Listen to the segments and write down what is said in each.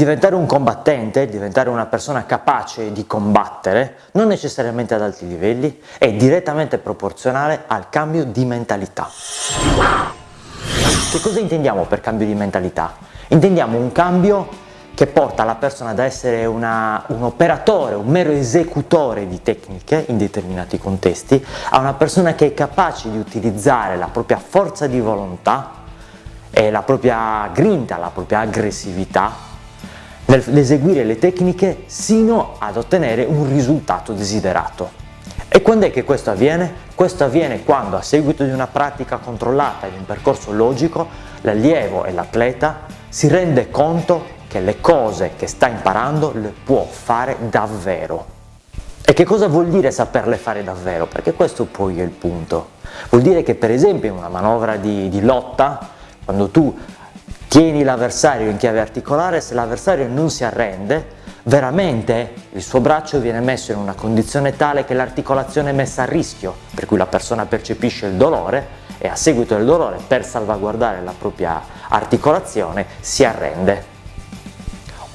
diventare un combattente, diventare una persona capace di combattere, non necessariamente ad alti livelli, è direttamente proporzionale al cambio di mentalità. Che cosa intendiamo per cambio di mentalità? Intendiamo un cambio che porta la persona da essere una, un operatore, un mero esecutore di tecniche in determinati contesti, a una persona che è capace di utilizzare la propria forza di volontà e la propria grinta, la propria aggressività nell'eseguire le tecniche sino ad ottenere un risultato desiderato. E quando è che questo avviene? Questo avviene quando a seguito di una pratica controllata e di un percorso logico l'allievo e l'atleta si rende conto che le cose che sta imparando le può fare davvero. E che cosa vuol dire saperle fare davvero? Perché questo poi è il punto. Vuol dire che per esempio in una manovra di, di lotta, quando tu tieni l'avversario in chiave articolare, se l'avversario non si arrende, veramente il suo braccio viene messo in una condizione tale che l'articolazione è messa a rischio, per cui la persona percepisce il dolore e a seguito del dolore, per salvaguardare la propria articolazione, si arrende.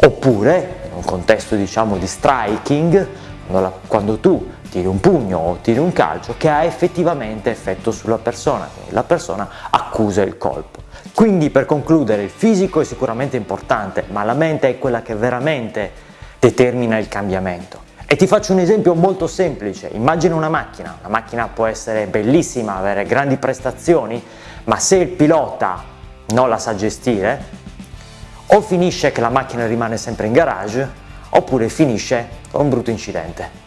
Oppure, in un contesto diciamo di striking, quando, la, quando tu tiri un pugno o tiri un calcio che ha effettivamente effetto sulla persona, quindi la persona accusa il colpo. Quindi per concludere il fisico è sicuramente importante, ma la mente è quella che veramente determina il cambiamento. E ti faccio un esempio molto semplice, immagina una macchina, la macchina può essere bellissima, avere grandi prestazioni, ma se il pilota non la sa gestire, o finisce che la macchina rimane sempre in garage oppure finisce con un brutto incidente.